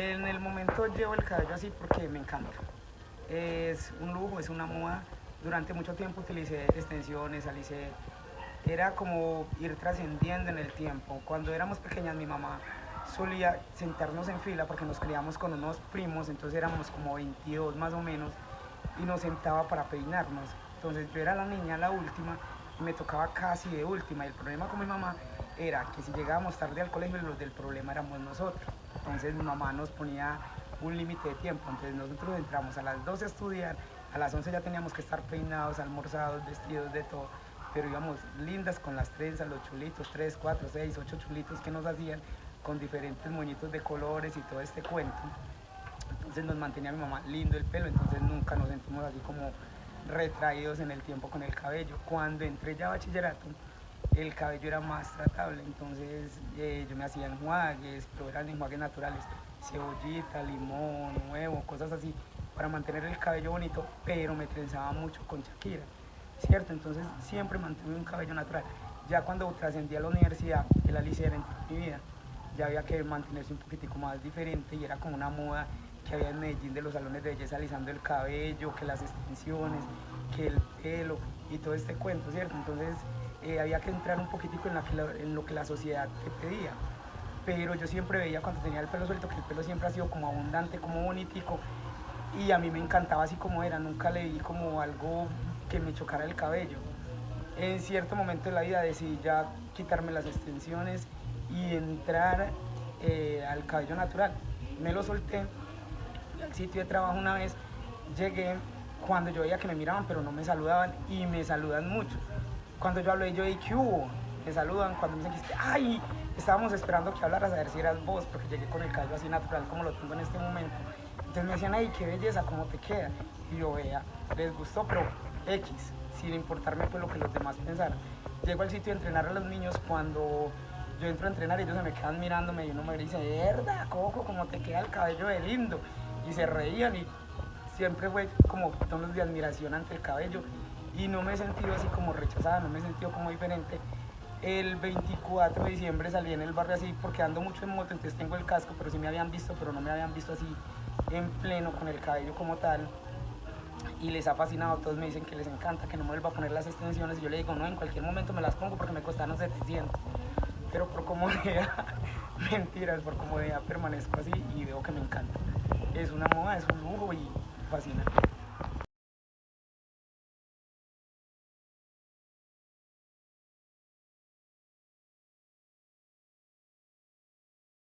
En el momento llevo el cabello así porque me encanta. Es un lujo, es una moda. Durante mucho tiempo utilicé extensiones, alicé. Era como ir trascendiendo en el tiempo. Cuando éramos pequeñas mi mamá solía sentarnos en fila porque nos criamos con unos primos, entonces éramos como 22 más o menos, y nos sentaba para peinarnos. Entonces yo era la niña, la última, y me tocaba casi de última. Y el problema con mi mamá era que si llegábamos tarde al colegio, los del problema éramos nosotros. Entonces mi mamá nos ponía un límite de tiempo. Entonces nosotros entramos a las 12 a estudiar, a las 11 ya teníamos que estar peinados, almorzados, vestidos, de todo. Pero íbamos lindas con las trenzas, los chulitos, 3, 4, 6, 8 chulitos que nos hacían con diferentes moñitos de colores y todo este cuento. Entonces nos mantenía mi mamá lindo el pelo, entonces nunca nos sentimos así como retraídos en el tiempo con el cabello. Cuando entré ya a bachillerato, el cabello era más tratable, entonces eh, yo me hacía enjuagues, pero eran enjuagues naturales, cebollita, limón, huevo, cosas así, para mantener el cabello bonito, pero me trenzaba mucho con Shakira, ¿cierto? Entonces siempre mantuve un cabello natural. Ya cuando trascendí a la universidad, el Alicia era en mi vida, ya había que mantenerse un poquitico más diferente y era como una moda que había en Medellín de los salones de belleza alisando el cabello, que las extensiones, que el pelo y todo este cuento, ¿cierto? Entonces eh, había que entrar un poquitico en, lo que la sociedad te pedía. Pero yo siempre veía cuando tenía el pelo suelto que el pelo siempre ha sido como abundante, como bonitico y a mí me encantaba así como era, nunca le vi como algo que me chocara el cabello. En cierto momento de la vida decidí ya quitarme las extensiones y entrar eh, al cabello natural. Me lo solté al sitio de trabajo una vez, llegué cuando yo veía que me miraban pero no me saludaban y me saludan mucho. Cuando yo hablé yo dije, ¿qué hubo? Me saludan cuando me dicen que, ay, estábamos esperando que hablaras a ver si eras vos, porque llegué con el cabello así natural como lo tengo en este momento. Entonces me decían, ay, qué belleza, cómo te queda. Y yo, vea, les gustó, pero X, sin importarme pues lo que los demás pensaran. Llego al sitio de entrenar a los niños cuando yo entro a entrenar y ellos se me quedan mirándome y uno me dice, verdad, Coco, cómo te queda el cabello de lindo. Y se reían y siempre fue como tonos de admiración ante el cabello y no me he sentido así como rechazada, no me he sentido como diferente. El 24 de diciembre salí en el barrio así porque ando mucho en moto, entonces tengo el casco, pero sí me habían visto, pero no me habían visto así en pleno con el cabello como tal. Y les ha fascinado, todos me dicen que les encanta, que no me vuelva a poner las extensiones. Y yo le digo, no, en cualquier momento me las pongo porque me costaron 700 pero por comodidad, mentiras, por comodidad permanezco así y veo que me encanta. Es una moda, es un lujo y fascinante.